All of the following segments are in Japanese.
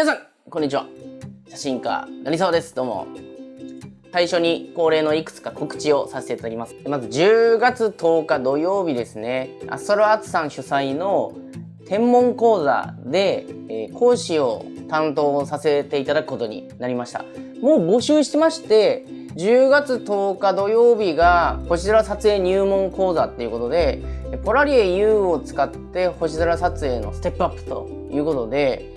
皆さんこんにちは。写真家成沢です。どうも。最初に恒例のいくつか告知をさせていただきます。まず10月10日土曜日ですね。アストロアーツさん主催の天文講座で、えー、講師を担当させていただくことになりました。もう募集してまして10月10日土曜日が星空撮影入門講座っていうことでポラリエ U を使って星空撮影のステップアップということで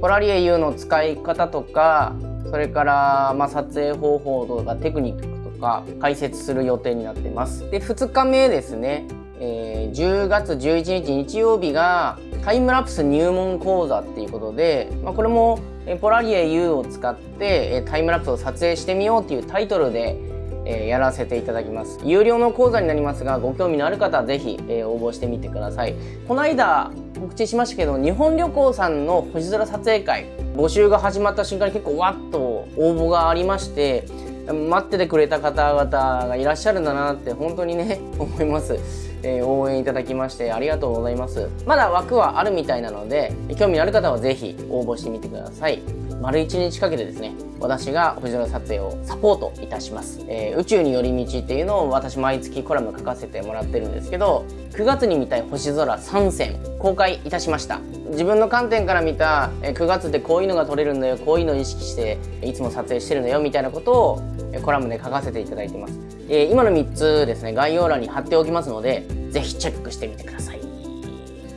ポラリエ U の使い方とかそれからま撮影方法とかテクニックとか解説する予定になってます。で2日目ですね、えー、10月11日日曜日がタイムラプス入門講座っていうことで、まあ、これもポラリエ U を使ってタイムラプスを撮影してみようっていうタイトルでえーやらせていただきます。有料の講座になりますがご興味のある方は是非、え応募してみてください。この間告知しましたけど日本旅行さんの星空撮影会募集が始まった瞬間に結構わっと応募がありまして待っててくれた方々がいらっしゃるんだなって本当にね 思います、えー、応援いただきましてありがとうございます。まだ枠はあるみたいなので興味のある方は是非応募してみてください。丸1日かけてですね私が星空撮影をサポートいたします、えー、宇宙に寄り道っていうのを私毎月コラム書かせてもらってるんですけど9月に見たい星空3選公開いたしました。自分の観点から見たえ9月でこういうのが撮れるんだよこういうのを意識していつも撮影してるんだよみたいなことをコラムで書かせていただいてます、えー、今の3つですね概要欄に貼っておきますので是非チェックしてみてください、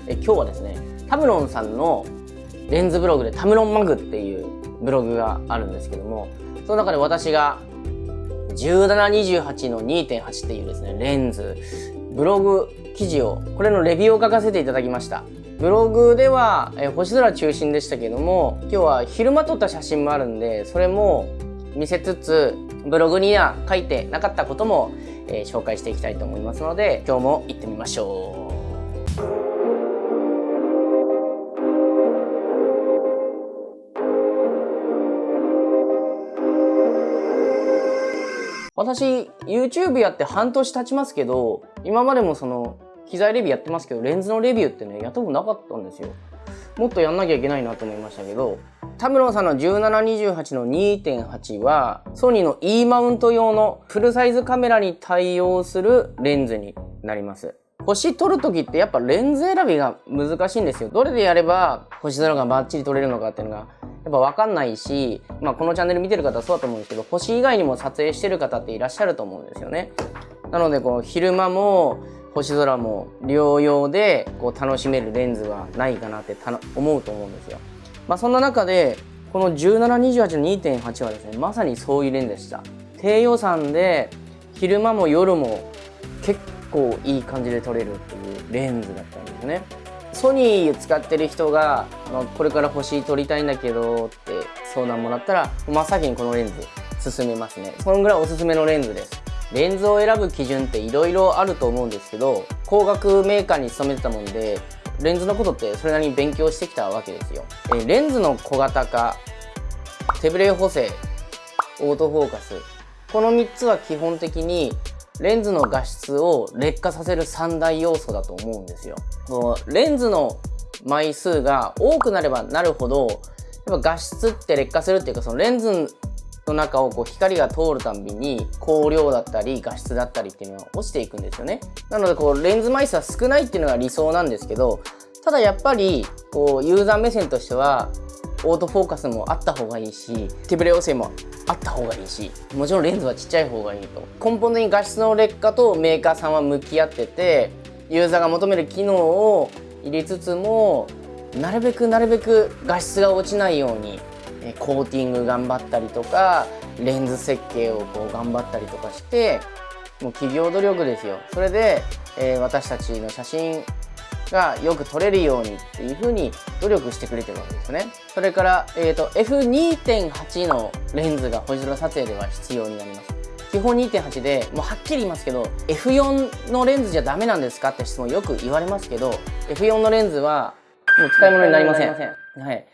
え今日はですねタムロンさんのレンズブログでタムロンマグっていうブログがあるんですけどもその中で私が1728の2.8っていうですねレンズブログ記事をこれのレビューを書かせていただきました。ブログでは、え星空中心でしたけども今日は昼間撮った写真もあるんでそれも見せつつブログには書いてなかったことも、えー、紹介していきたいと思いますので今日も行ってみましょう。私 YouTube やって半年経ちますけど今までもその機材レビューやってますけどレンズのレビューってねやったことなかったんですよ。もっとやんなきゃいけないなと思いましたけどタムロンさんの1728の2.8はソニーの E マウント用のフルサイズカメラに対応するレンズになります。星撮る時ってやっぱレンズ選びが難しいんですよどれでやれば星空がバッチリ撮れるのかっていうのがやっぱ分かんないし、まあ、このチャンネル見てる方はそうだと思うんですけど星以外にも撮影してる方っていらっしゃると思うんですよね。なのでこう昼間も星空も療養でこう楽しめるレンズはないかなって思うと思うんですよ。まあ、そんな中でこの1728の2.8はですねまさにそういうレンズでした。低予算で昼間も夜も構いい感じで撮れるっていうレンズだったんですね。ソニー使ってる人が、まあ、これから星撮りたいんだけどって相談もらったら真っ先にこのレンズ勧めますね。そのぐらいおすすめのレンズで。すレンズを選ぶ基準っていろいろあると思うんですけど光学メーカーに勤めてたもんでレンズのことってそれなりに勉強してきたわけですよ。えレンズの小型化手ブレ補正オートフォーカス。この3つは基本的にレンズの画質を劣化させる三大要素だと思うんですよ。レンズの枚数が多くなればなるほどやっぱ画質って劣化するっていうかそのレンズの中をこう光が通るたびに光量だったり画質だったりっていうのが落ちていくんですよね。なのでこうレンズ枚数は少ないっていうのが理想なんですけどただやっぱりこうユーザー目線としてはオートフォーカスもあった方がいいし手ブレ補正もあった方がいいしもちろんレンズはちっちゃい方がいいと。根本的に画質の劣化とメーカーさんは向き合っててユーザーが求める機能を入れつつもなるべくなるべく画質が落ちないようにコーティング頑張ったりとかレンズ設計をこう頑張ったりとかしてもう企業努力ですよ。それで、えー、私たちの写真がよく撮れるようにっていうふうに努力してくれてるわけですね。それから、えーと、F2.8 のレンズが星空撮影では必要になります。基本2.8でもうはっきり言いますけど F4 のレンズじゃダメなんですかって質問よく言われますけど F4 のレンズはもう使い物になりません。はい、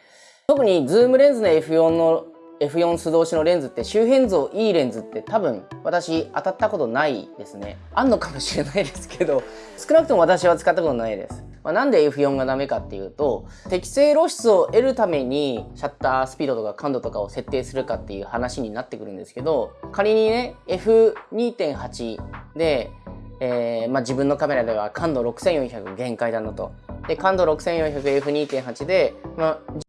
特にズームレンズの F4 の F4 素通しのレンズって周辺像いいレンズって多分私当たったことないですねあんのかもしれないですけど 少なくとも私は使ったことないですまあ、なんで F4 がダメかっていうと適正露出を得るためにシャッタースピードとか感度とかを設定するかっていう話になってくるんですけど仮にね F2.8 で、えー、まあ、自分のカメラでは感度6400限界だなと。で感度 6400F2.8 で、まあ、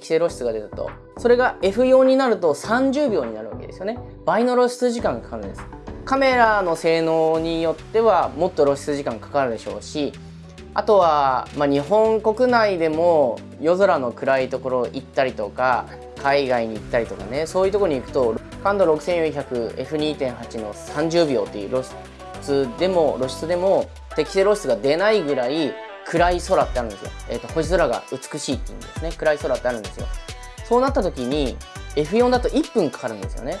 規制露出が出たと。それが F4 になると30秒になるわけですよね。倍の露出時間がかかるんです。カメラの性能によってはもっと露出時間かかるでしょうし、あとは、まあ、日本国内でも夜空の暗いところ行ったりとか、海外に行ったりとかね、そういうところに行くと、感度 6400F2.8 の30秒っていう露出でも、露出でも適正露出が出ないぐらい暗い空ってあるんですよ。えっ、ー、と、星空が美しいって意味ですね。暗い空ってあるんですよ。そうなった時に F4 だと1分かかるんですよね。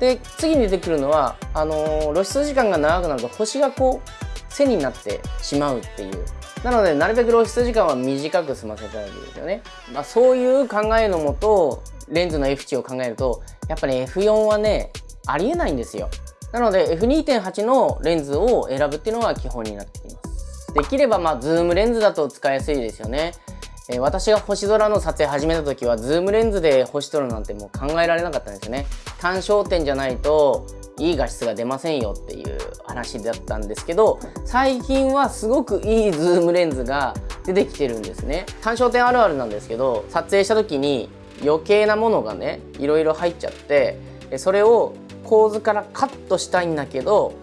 で、次に出てくるのは、あのー、露出時間が長くなると星がこう、背になってしまうっていう。なので、なるべく露出時間は短く済ませたいわけですよね。まあ、そういう考えのもと、レンズの F 値を考えると、やっぱり F4 はね、ありえないんですよ。なので F2.8 のレンズを選ぶっていうのが基本になってきます。できればまあズームレンズだと使いやすいですよね。えー、私が星空の撮影始めた時はズームレンズで星撮るなんてもう考えられなかったんですよね。単焦点じゃないといい画質が出ませんよっていう話だったんですけど最近はすごくいいズームレンズが出てきてるんですね単焦点あるあるなんですけど撮影した時に余計なものがねいろいろ入っちゃってそれを構図からカットしたいんだけど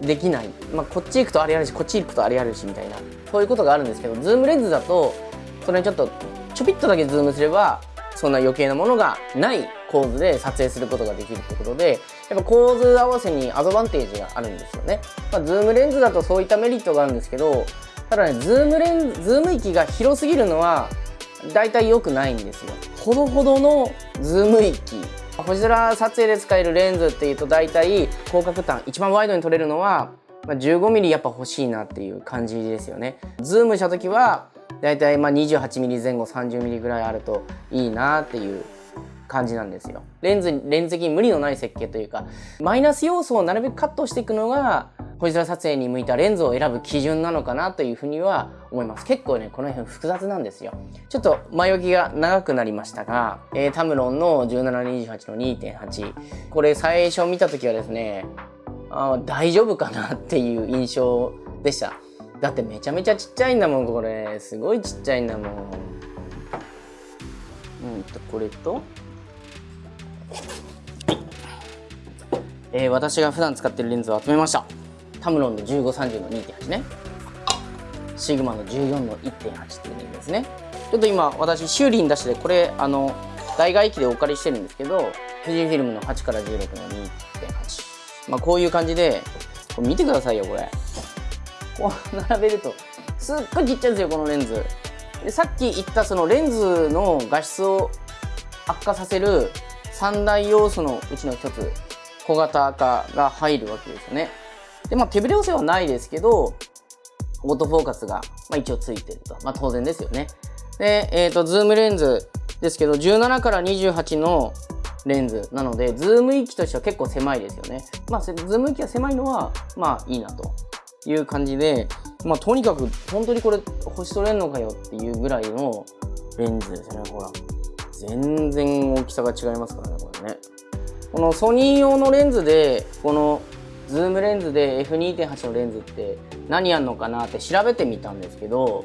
できない、まあ、こっち行くとあれやるしこっち行くとあれやるしみたいな。そういうことがあるんですけどズームレンズだとそれにちょっとちょぴっとだけズームすればそんな余計なものがない構図で撮影することができるってことでやっぱ構図合わせにアドバンテージがあるんですよね、まあ、ズームレンズだとそういったメリットがあるんですけどただねズームレンズズーム域が広すぎるのは大体良くないんですよ。ほどほどのズーム域。星空撮影で使えるレンズっていうと大体広角端一番ワイドに撮れるのは 15mm やっぱ欲しいなっていう感じですよね。ズームした時は大体ま 28mm 前後 30mm ぐらいあるといいなっていう感じなんですよ。レンズ、レンズ的に無理のない設計というか、マイナス要素をなるべくカットしていくのが星空撮影に向いたレンズを選ぶ基準なのかなというふうには思います。結構ね、この辺複雑なんですよ。ちょっと前置きが長くなりましたが、えー、タムロンの1728の2.8。これ最初見た時はですね、あ大丈夫かなっていう印象でした。だってめちゃめちゃちっちゃいんだもん、これ。すごいちっちゃいんだもん。うんと、これと、えー、私が普段使ってるレンズを集めました。タムロンの1530の2.8ね。シグマの14の1.8っていうレンズですね。ちょっと今私修理に出してこれあの代替機でお借りしてるんですけど富士フィルムの8から16の2.8まあこういう感じでこれ見てくださいよこれ。こう並べるとすっごいちっちゃいんですよこのレンズ。でさっき言ったそのレンズの画質を悪化させる三大要素のうちの一つ小型化が入るわけですよね。で、まあ、手ぶれ補正はないですけど、オートフォーカスが、まあ、一応ついてると。まあ、当然ですよね。で、えっ、ー、と、ズームレンズですけど、17から28のレンズなので、ズーム域としては結構狭いですよね。まあ、ズーム域が狭いのは、まあ、いいなという感じで、まあ、とにかく、本当にこれ、星取れんのかよっていうぐらいのレンズですね、ほら。全然大きさが違いますからね、これね。このソニー用のレンズで、このズームレンズで F2.8 のレンズって何あんのかなって調べてみたんですけど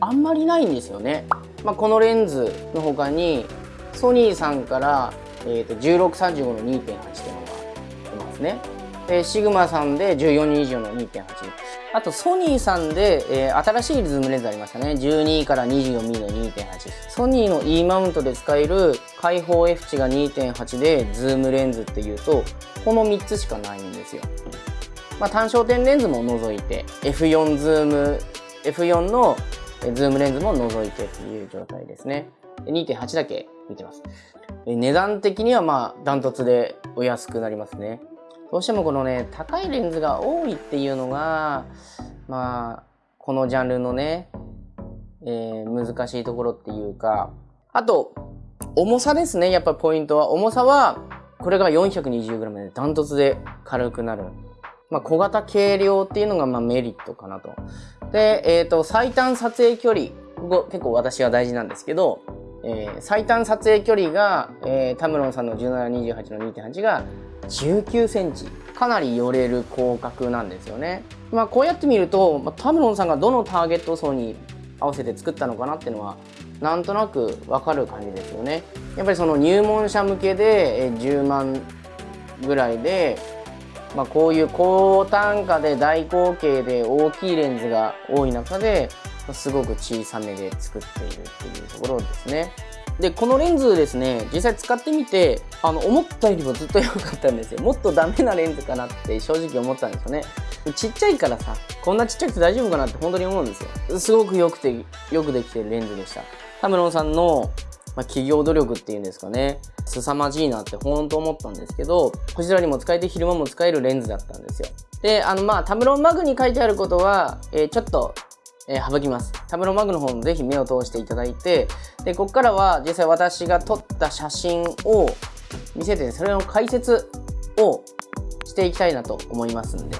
あんまりないんですよね、まあ、このレンズの他にソニーさんから、えー、と1635の2.8っていうのが出ますね。でシグマさんで1420の2.8あとソニーさんで、えー、新しいズームレンズありましたね。12から 24mm の2.8ソニーの E マウントで使える開放 F 値が2.8でズームレンズっていうとこの3つしかないんですよ。まあ、単焦点レンズも除いて F4 ズーム F4 のズームレンズも除いてっていう状態ですね。2.8だけ見てます。値段的にはまあダントツでお安くなりますね。どうしてもこのね、高いレンズが多いっていうのが、まあ、このジャンルのね、えー、難しいところっていうか、あと、重さですね、やっぱポイントは。重さは、これが 420g でダントツで軽くなる。まあ、小型軽量っていうのがまメリットかなと。で、えっ、と、最短撮影距離。ここ結構私は大事なんですけど、えー最短撮影距離が、えータムロンさんの1728の2.8が19センチ。かなり寄れる広角なんですよね。まあこうやって見ると、まあ、タムロンさんがどのターゲット層に合わせて作ったのかなっていうのは、なんとなくわかる感じですよね。やっぱりその入門者向けで10万ぐらいで、まあ、こういう高単価で大口径で大きいレンズが多い中で、すごく小さめで作っているっていうところですね。で、このレンズですね、実際使ってみて、あの、思ったよりもずっと良かったんですよ。もっとダメなレンズかなって正直思ったんですよね。ちっちゃいからさ、こんなちっちゃくて大丈夫かなって本当に思うんですよ。すごく良くて、よくできてるレンズでした。タムロンさんの、まあ、企業努力っていうんですかね、凄まじいなって本当思ったんですけど、星空にも使えて昼間も使えるレンズだったんですよ。で、あの、まあ、タムロンマグに書いてあることは、えーちょっと、えー省きます。タムロンマグの方もぜひ目を通していただいて、で、ここからは実際私が撮った写真を見せて、それの解説をしていきたいなと思いますんで、